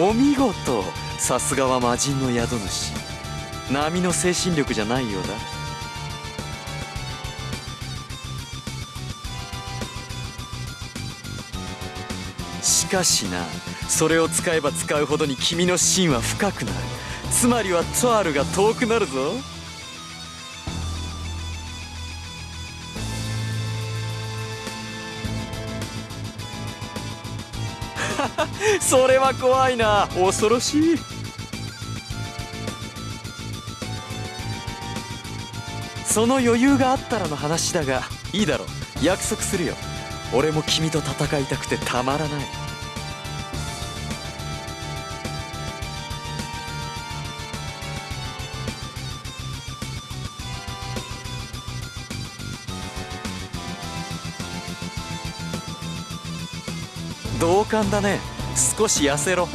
お見事。さすがは魔人の宿主。波の精神力じゃないようだ。しかしな。それを使えば使うほどに君の芯は深くなる。つまりはトアルが遠くなるぞ。それは怖いな。恐ろしい。その余裕があったらの話だがいいだろう。約束するよ。俺も君と戦いたくてたまらない。同感だね。少し痩せろ。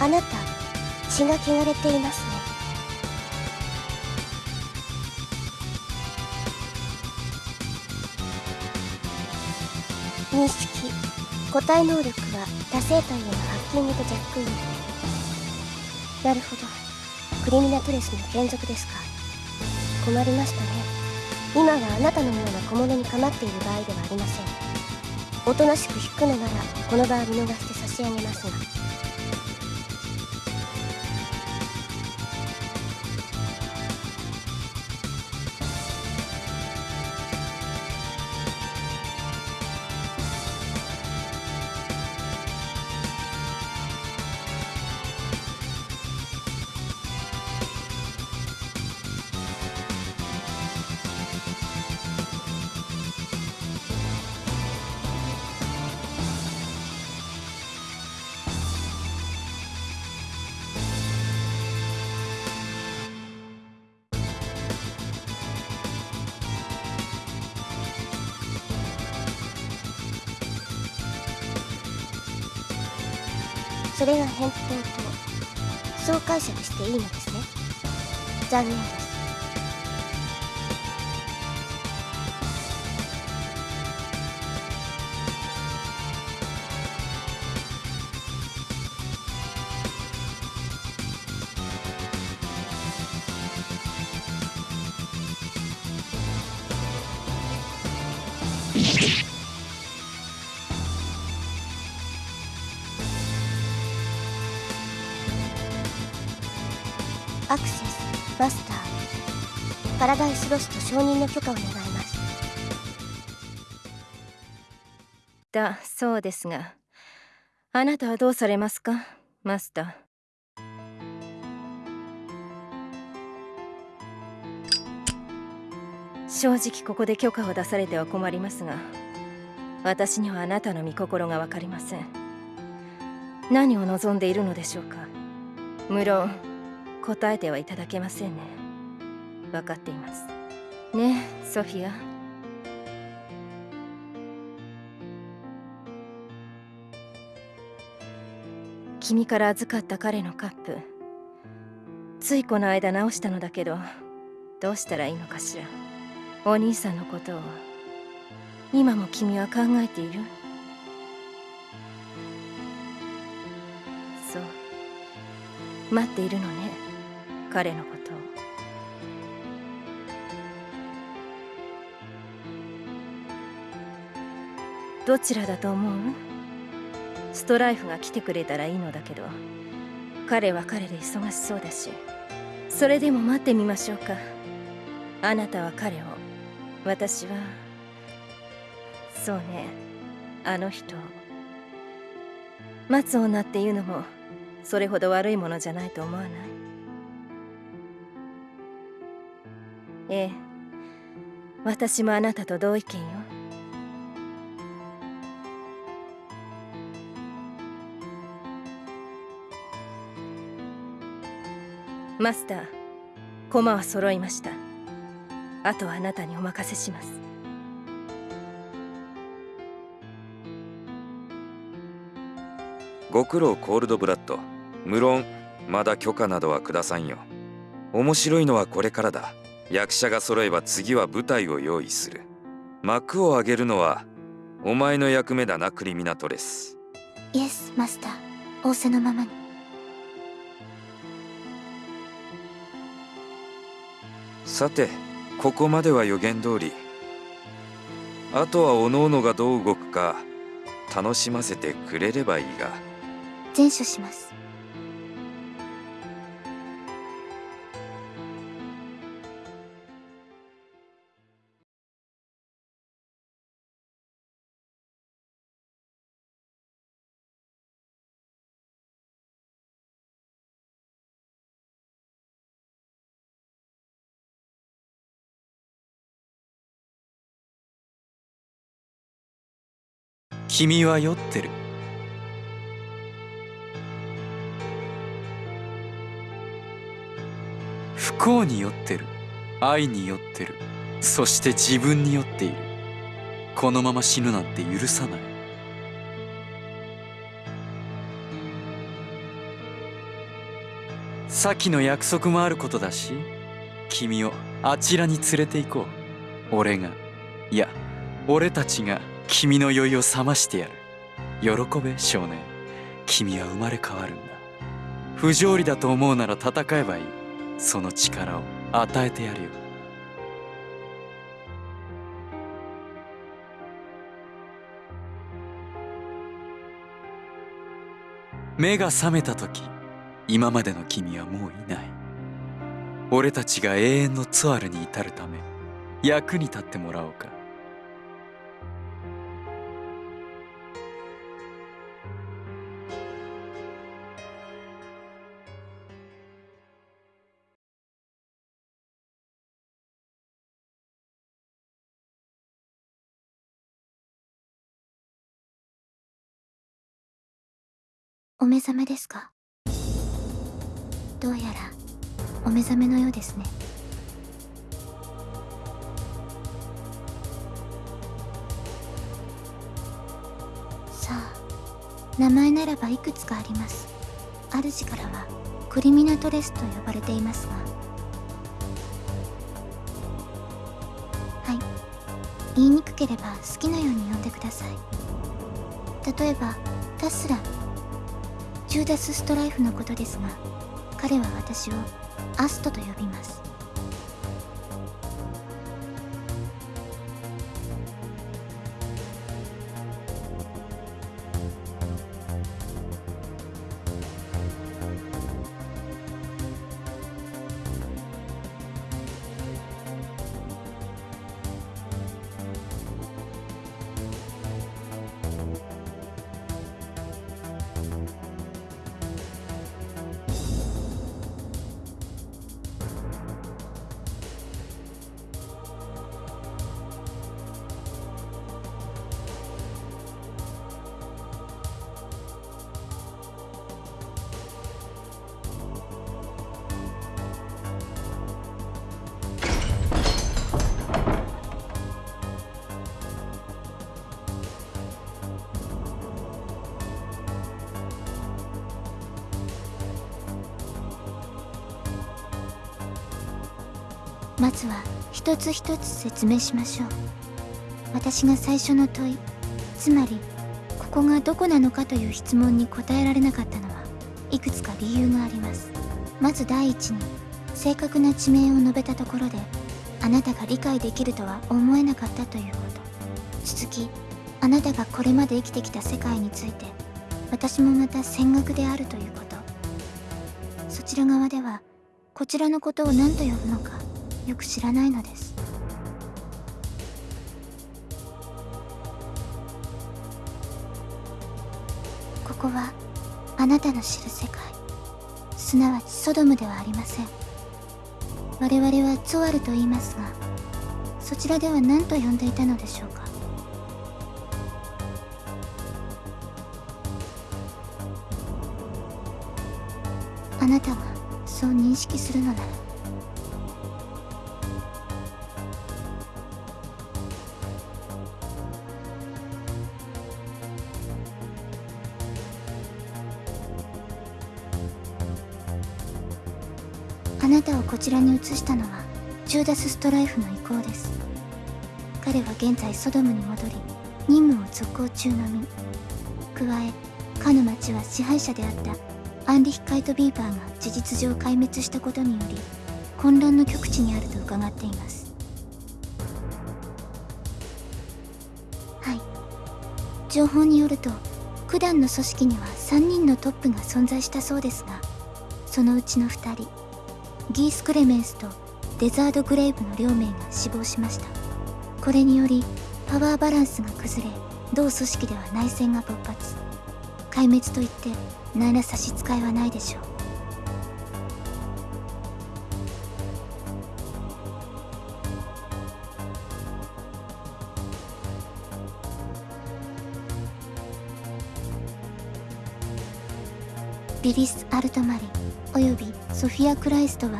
あなた血が汚れていますね。認識個体能力は多生体へのハッキングとジャックイン。なるほど。クリミナトレスの連続ですか。困りましたね。今はあなたのような小物に構っている場合ではありません。おとなしく引くのならこの場は見逃して差し上げますが。それが返品とそう解釈していいのですね。残念です。アクセスマスターパラダイスロスト承認の許可を願います。だそうですが。あなたはどうされますか？マスター正直ここで許可を出されては困りますが私にはあなたの御心が分かりません。何を望んでいるのでしょうか？無論。答えてはいただけませんね。分かっています。ねえソフィア。君から預かった彼のカップ。ついこの間直したのだけどどうしたらいいのかしら。お兄さんのことを。今も君は考えている？そう。待っているのね。彼のことを。どちらだと思う？ストライフが来てくれたらいいのだけど。彼は彼で忙しそうだし。それでも待ってみましょうか。あなたは彼を。私は。そうね。あの人待つ女っていうのもそれほど悪いものじゃないと思わない？ええ。私もあなたと同意見よ。マスター駒は揃いました。あとはあなたにお任せします。ご苦労コールドブラッド。無論まだ許可などはくださんよ。面白いのはこれからだ。役者が揃えば次は舞台を用意する。幕を上げるのはお前の役目だなクリミナトレス。イエスマスター仰せのままに。さてここまでは予言通り。あとは各々がどう動くか楽しませてくれればいいが。前処します君は酔ってる。不幸に酔ってる。愛に酔ってる。そして自分に酔っている。このまま死ぬなんて許さない。先の約束もあることだし君をあちらに連れて行こう。俺が。いや俺たちが。君の酔いを覚ましてやる。喜べ少年。君は生まれ変わるんだ。不条理だと思うなら戦えばいい。その力を与えてやるよ。目が覚めた時今までの君はもういない。俺たちが永遠のツアルに至るため役に立ってもらおうか。目覚めですか？どうやらお目覚めのようですね。さあ名前ならばいくつかあります。主からはクリミナトレスと呼ばれていますが。はい。言いにくければ好きなように呼んでください。例えばタスラューダス・ストライフのことですが彼は私をアストと呼びます。まずは一つ一つ説明しましょう。私が最初の問いつまりここがどこなのかという質問に答えられなかったのはいくつか理由があります。まず第一に正確な地名を述べたところであなたが理解できるとは思えなかったということ。続きあなたがこれまで生きてきた世界について私もまた戦学であるということ。そちら側ではこちらのことを何と呼ぶのかよく知らないのです。ここはあなたの知る世界。すなわちソドムではありません。我々はツォアルと言いますがそちらでは何と呼んでいたのでしょうか。あなたがそう認識するのならちらに移したのはジューダス・ストライフの意向です。彼は現在ソドムに戻り任務を続行中のみ。加えかの町は支配者であったアンリヒカイト・ビーバーが事実上壊滅したことにより混乱の極地にあると伺っています。はい。情報によると九段の組織には3人のトップが存在したそうですがそのうちの2人ギース・クレメンスとデザード・グレイブの両名が死亡しました。これによりパワーバランスが崩れ同組織では内戦が勃発。壊滅といって何ら差し支えはないでしょう。リリス・アルトマリおよびソフィア・クライストは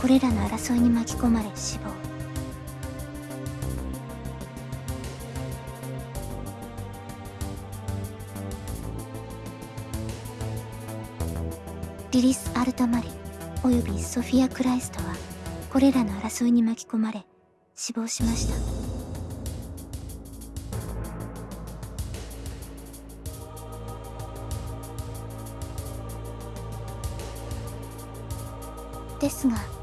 これらの争いに巻き込まれ死亡。リリス・アルトマリおよびソフィア・クライストはこれらの争いに巻き込まれ死亡しました。ですが。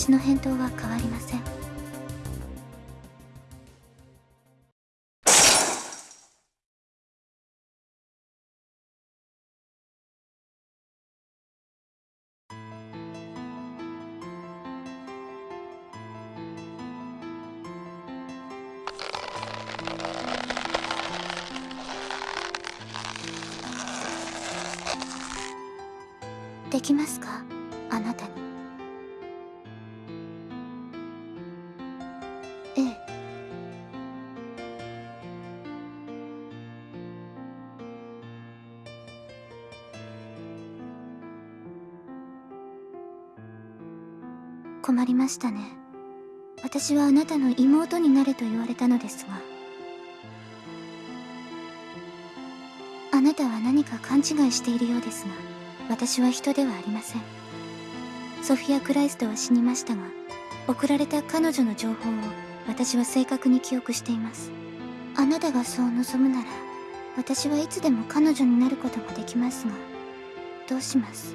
私の返答は変わりません。できますか？あなたに。したね。私はあなたの妹になれと言われたのですがあなたは何か勘違いしているようですが私は人ではありません。ソフィア・クライストは死にましたが送られた彼女の情報を私は正確に記憶しています。あなたがそう望むなら私はいつでも彼女になることができますがどうします？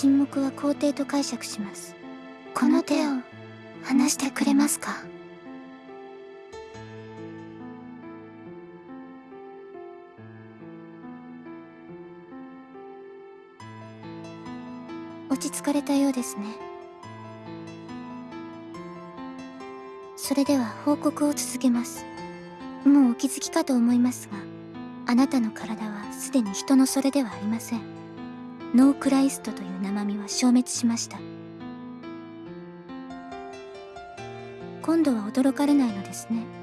沈黙は肯定と解釈します。この手を離してくれますか？落ち着かれたようですね。それでは報告を続けます。もうお気づきかと思いますがあなたの体はすでに人のそれではありません。ノークライストという生身は消滅しました。今度は驚かれないのですね。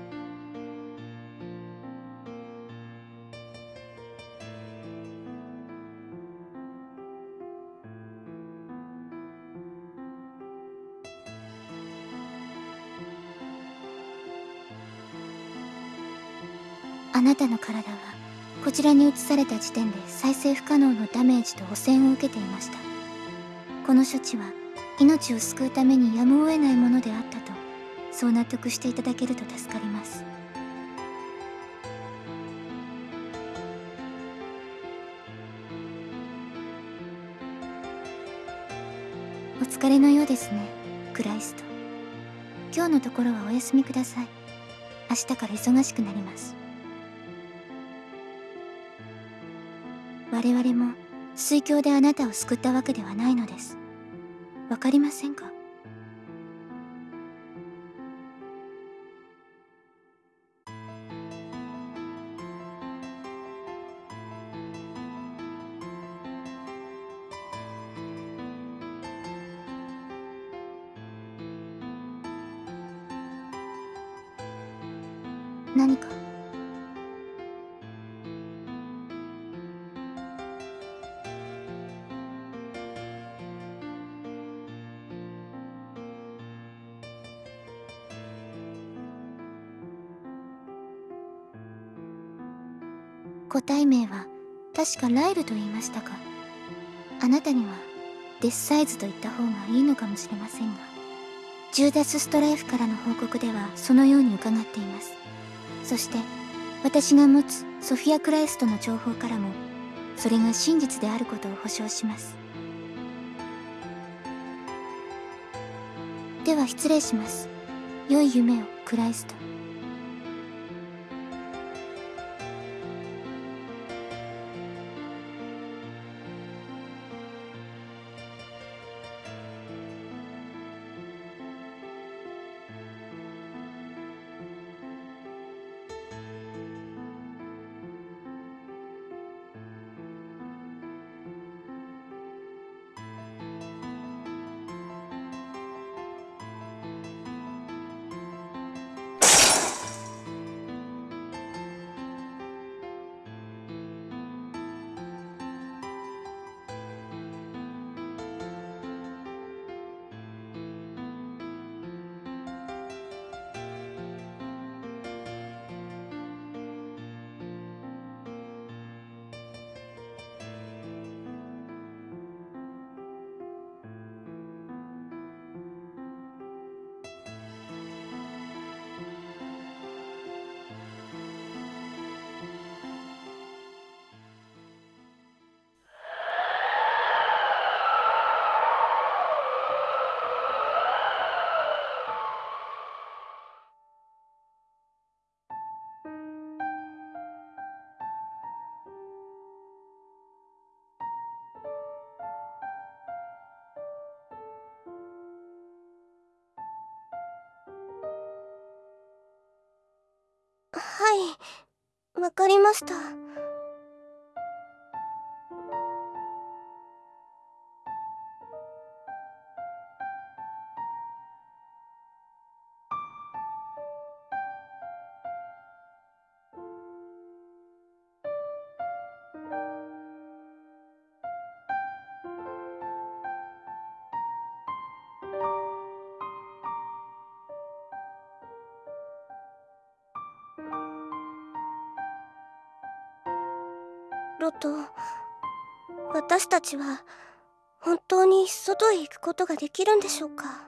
らに移された時点で再生不可能のダメージと汚染を受けていました。この処置は命を救うためにやむを得ないものであったとそう納得していただけると助かります。お疲れのようですねクライスト。今日のところはお休みください。明日から忙しくなります。我々も水郷であなたを救ったわけではないのです。わかりませんか？何か？体名は確かライルと言いましたかあなたにはデスサイズと言った方がいいのかもしれませんがジューダス・ストライフからの報告ではそのように伺っています。そして私が持つソフィア・クライストの情報からもそれが真実であることを保証します。では失礼します。良い夢をクライスト。はい。わかりました。ろと私たちは本当に外へ行くことができるんでしょうか？